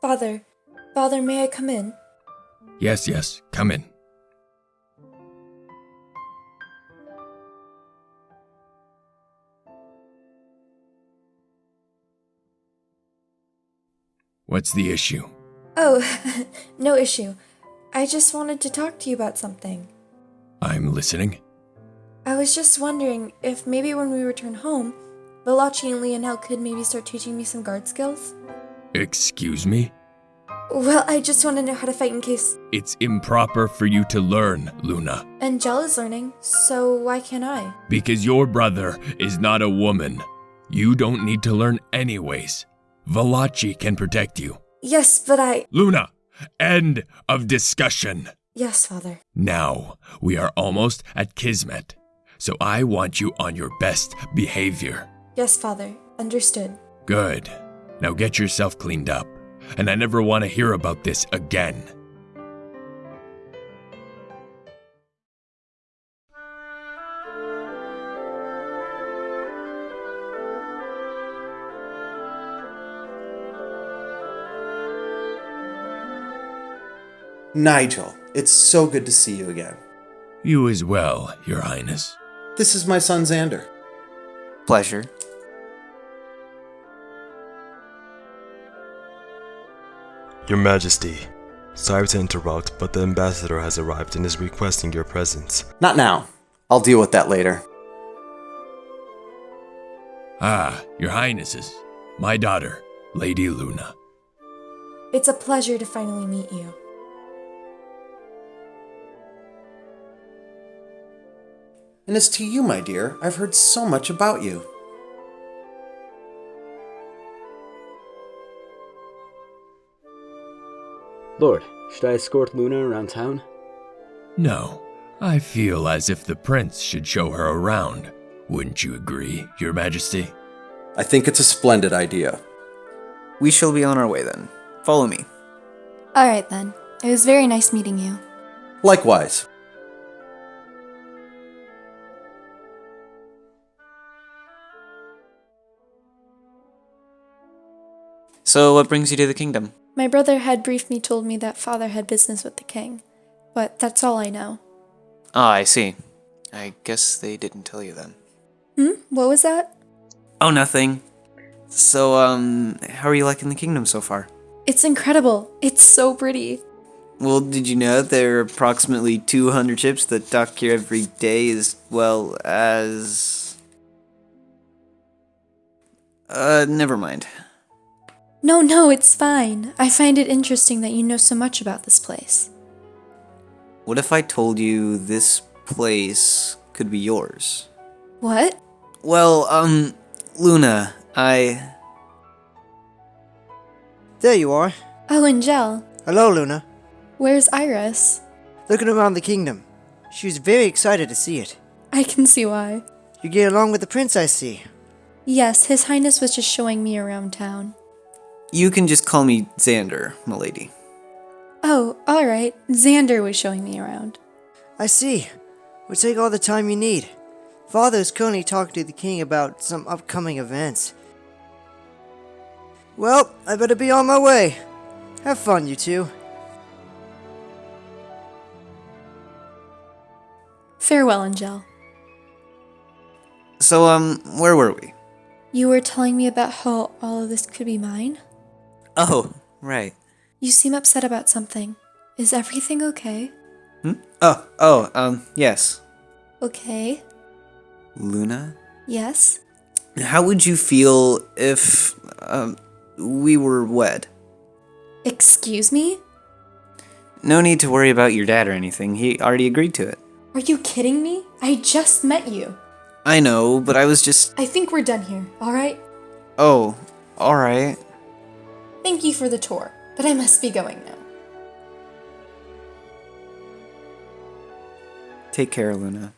Father, Father, may I come in? Yes, yes, come in. What's the issue? Oh, no issue. I just wanted to talk to you about something. I'm listening. I was just wondering if maybe when we return home, Valachi and Lionel could maybe start teaching me some guard skills? Excuse me? Well, I just want to know how to fight in case It's improper for you to learn, Luna, Angel is learning, so why can't I? because your brother is not a woman. You don't need to learn anyways. Valachi can protect you. Yes, but I. Luna, end of discussion. Yes, Father. Now, we are almost at Kismet, so I want you on your best behavior. Yes, Father. Understood. Good. Now get yourself cleaned up, and I never want to hear about this again. Nigel, it's so good to see you again. You as well, Your Highness. This is my son Xander. Pleasure. Your Majesty, sorry to interrupt, but the ambassador has arrived and is requesting your presence. Not now. I'll deal with that later. Ah, Your Highnesses, my daughter, Lady Luna. It's a pleasure to finally meet you. And as to you, my dear, I've heard so much about you. Lord, should I escort Luna around town? No, I feel as if the prince should show her around. Wouldn't you agree, Your Majesty? I think it's a splendid idea. We shall be on our way then. Follow me. Alright then. It was very nice meeting you. Likewise. So, what brings you to the kingdom? My brother had briefly told me that father had business with the king, but that's all I know. Ah, I see. I guess they didn't tell you then. Hmm? What was that? Oh, nothing. So, um, how are you liking the kingdom so far? It's incredible. It's so pretty. Well, did you know there are approximately 200 ships that dock here every day as well as. Uh, never mind. No, no, it's fine. I find it interesting that you know so much about this place. What if I told you this place could be yours? What? Well, um, Luna, I. There you are. Oh, Angel. Hello, Luna. Where's Iris? Looking around the kingdom. She was very excited to see it. I can see why. You get along with the prince, I see. Yes, His Highness was just showing me around town. You can just call me Xander, milady. Oh, alright. Xander was showing me around. I see. We'll take all the time you need. Father is currently talking to the king about some upcoming events. Well, I better be on my way. Have fun, you two. Farewell, Angel. So, um, where were we? You were telling me about how all of this could be mine? Oh, right. You seem upset about something. Is everything okay? Hmm? Oh, oh, um, yes. Okay. Luna? Yes? How would you feel if, um, we were wed? Excuse me? No need to worry about your dad or anything. He already agreed to it. Are you kidding me? I just met you. I know, but I was just. I think we're done here, alright? Oh, alright. Thank you for the tour, but I must be going now. Take care, Luna.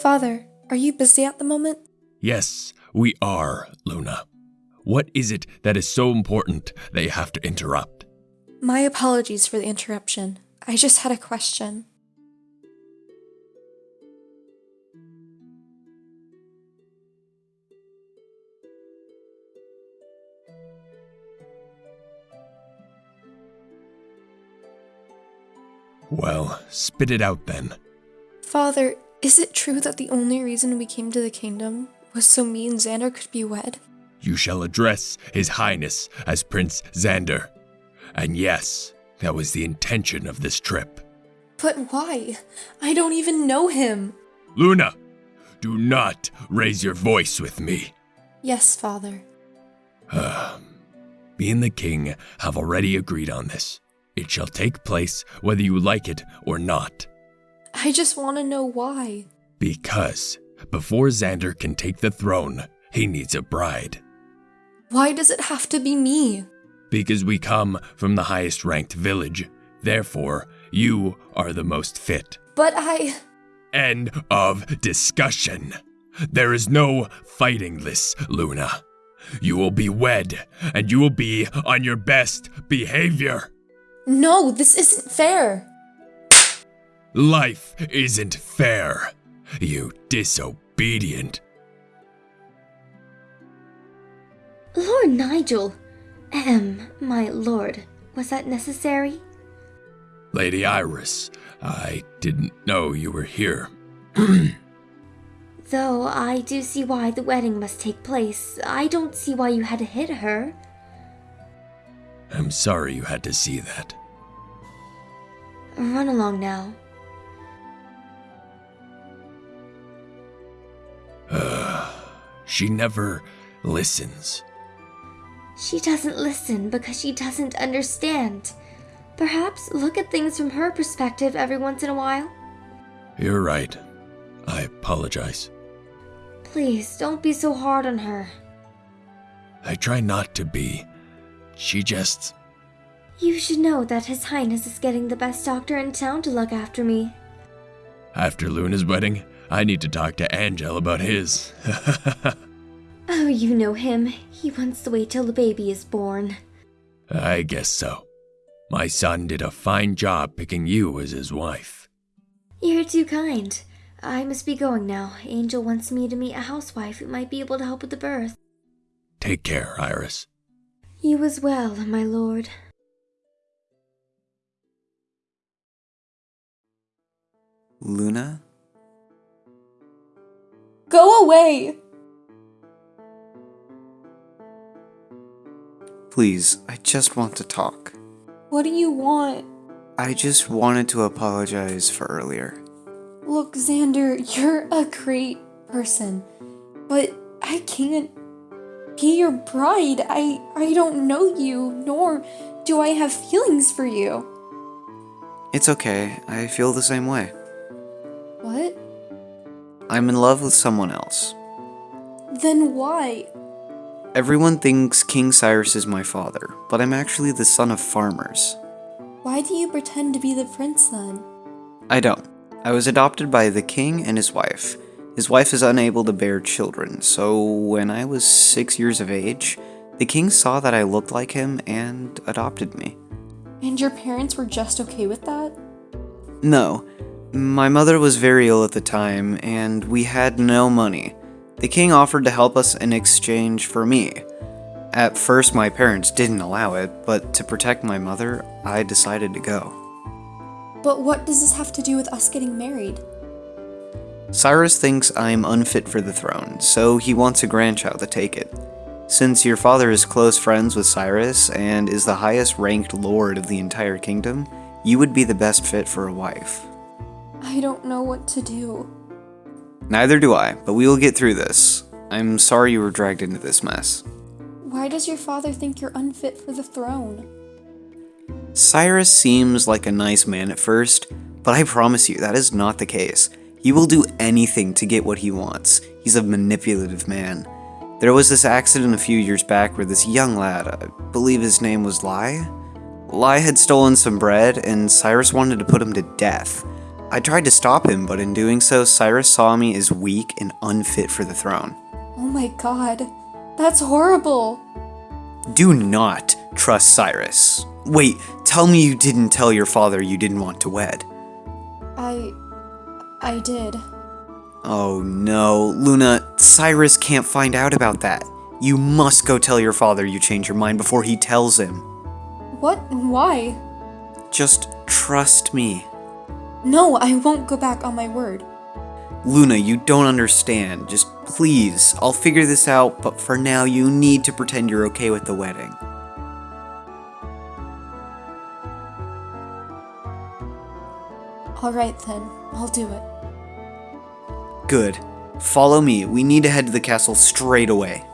Father, are you busy at the moment? Yes, we are, Luna. What is it that is so important they have to interrupt? My apologies for the interruption. I just had a question. Well, spit it out then. Father, is it true that the only reason we came to the kingdom was so me and Xander could be wed? You shall address His Highness as Prince Xander. And yes, that was the intention of this trip. But why? I don't even know him. Luna, do not raise your voice with me. Yes, Father. Ah, me and the king have already agreed on this. It shall take place whether you like it or not. I just want to know why. Because before Xander can take the throne, he needs a bride. Why does it have to be me? Because we come from the highest ranked village. Therefore, you are the most fit. But I. End of discussion. There is no fighting this, Luna. You will be wed, and you will be on your best behavior. No, this isn't fair. Life isn't fair. You disobedient. Lord Nigel! Ahem, my lord, was that necessary? Lady Iris, I didn't know you were here. Though I do see why the wedding must take place, I don't see why you had to hit her. I'm sorry you had to see that. Run along now. She never listens. She doesn't listen because she doesn't understand. Perhaps look at things from her perspective every once in a while. You're right. I apologize. Please, don't be so hard on her. I try not to be. She just. You should know that His Highness is getting the best doctor in town to look after me. After Luna's wedding, I need to talk to Angel about his. Oh, you know him. He wants to wait till the baby is born. I guess so. My son did a fine job picking you as his wife. You're too kind. I must be going now. Angel wants me to meet a housewife who might be able to help with the birth. Take care, Iris. You as well, my lord. Luna? Go away! Please, I just want to talk. What do you want? I just wanted to apologize for earlier. Look, Xander, you're a great person, but I can't be your bride. I I don't know you, nor do I have feelings for you. It's okay, I feel the same way. What? I'm in love with someone else. Then why? Everyone thinks King Cyrus is my father, but I'm actually the son of farmers. Why do you pretend to be the prince then? I don't. I was adopted by the king and his wife. His wife is unable to bear children, so when I was six years of age, the king saw that I looked like him and adopted me. And your parents were just okay with that? No, my mother was very ill at the time, and we had no money. The king offered to help us in exchange for me. At first, my parents didn't allow it, but to protect my mother, I decided to go. But what does this have to do with us getting married? Cyrus thinks I'm unfit for the throne, so he wants a grandchild to take it. Since your father is close friends with Cyrus and is the highest ranked lord of the entire kingdom, you would be the best fit for a wife. I don't know what to do. Neither do I, but we will get through this. I'm sorry you were dragged into this mess. Why does your father think you're unfit for the throne? Cyrus seems like a nice man at first, but I promise you that is not the case. He will do anything to get what he wants. He's a manipulative man. There was this accident a few years back where this young lad, I believe his name was Lai, Lai had stolen some bread and Cyrus wanted to put him to death. I tried to stop him, but in doing so, Cyrus saw me as weak and unfit for the throne. Oh my god. That's horrible. Do not trust Cyrus. Wait, tell me you didn't tell your father you didn't want to wed. I. I did. Oh no, Luna, Cyrus can't find out about that. You must go tell your father you changed your mind before he tells him. What? Why? Just trust me. No, I won't go back on my word. Luna, you don't understand. Just please, I'll figure this out, but for now you need to pretend you're okay with the wedding. Alright then, I'll do it. Good. Follow me. We need to head to the castle straight away.